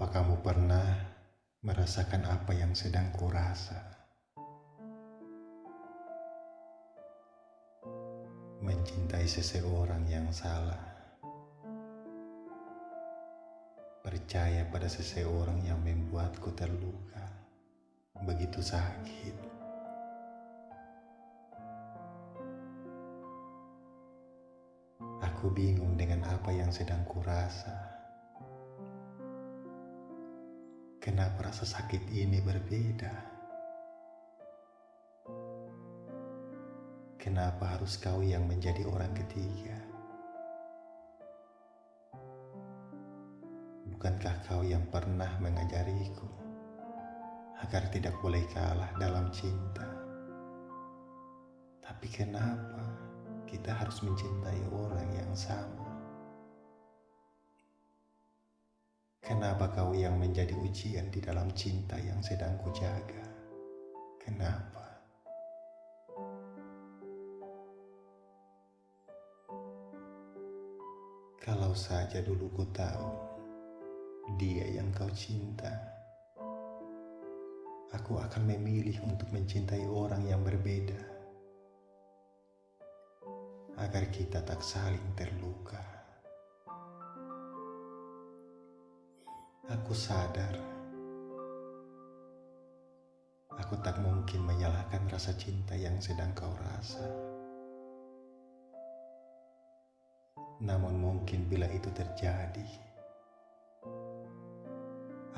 Apa kamu pernah merasakan apa yang sedang kurasa? Mencintai seseorang yang salah. Percaya pada seseorang yang membuatku terluka. Begitu sakit. Aku bingung dengan apa yang sedang kurasa. Kenapa rasa sakit ini berbeda? Kenapa harus kau yang menjadi orang ketiga? Bukankah kau yang pernah mengajariku agar tidak boleh kalah dalam cinta? Tapi kenapa kita harus mencintai orang yang sama? Kenapa kau yang menjadi ujian di dalam cinta yang sedang kujaga? Kenapa? Kalau saja dulu ku tahu dia yang kau cinta, aku akan memilih untuk mencintai orang yang berbeda agar kita tak saling terluka. Aku sadar, aku tak mungkin menyalahkan rasa cinta yang sedang kau rasa. Namun, mungkin bila itu terjadi,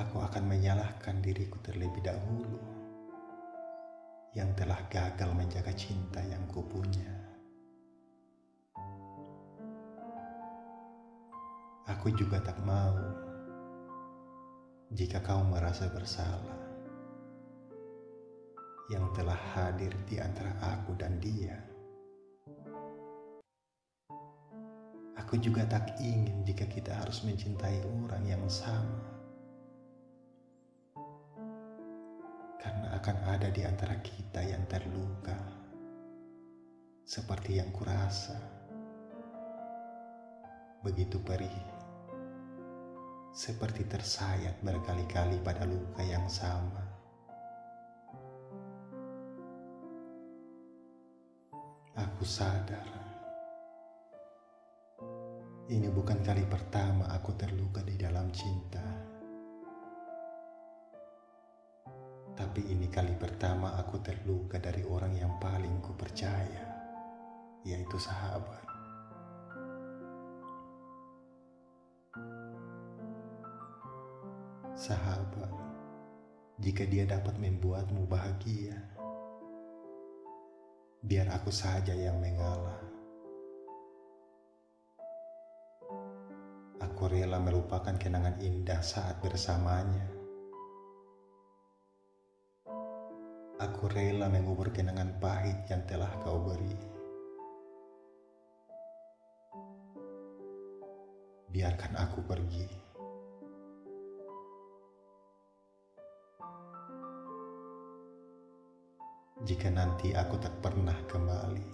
aku akan menyalahkan diriku terlebih dahulu yang telah gagal menjaga cinta yang kupunya. Aku juga tak mau jika kau merasa bersalah yang telah hadir di antara aku dan dia. Aku juga tak ingin jika kita harus mencintai orang yang sama. Karena akan ada di antara kita yang terluka. Seperti yang kurasa. Begitu perih seperti tersayat berkali-kali pada luka yang sama. Aku sadar ini bukan kali pertama aku terluka di dalam cinta. Tapi ini kali pertama aku terluka dari orang yang paling ku percaya, yaitu sahabat. Sahabat, jika dia dapat membuatmu bahagia, biar aku saja yang mengalah. Aku rela melupakan kenangan indah saat bersamanya. Aku rela mengubur kenangan pahit yang telah kau beri. Biarkan aku pergi. Jika nanti aku tak pernah kembali,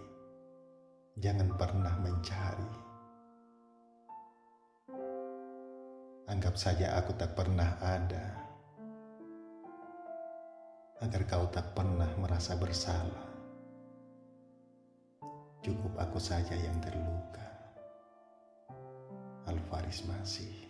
jangan pernah mencari. Anggap saja aku tak pernah ada, agar kau tak pernah merasa bersalah. Cukup aku saja yang terluka. Alvaris masih.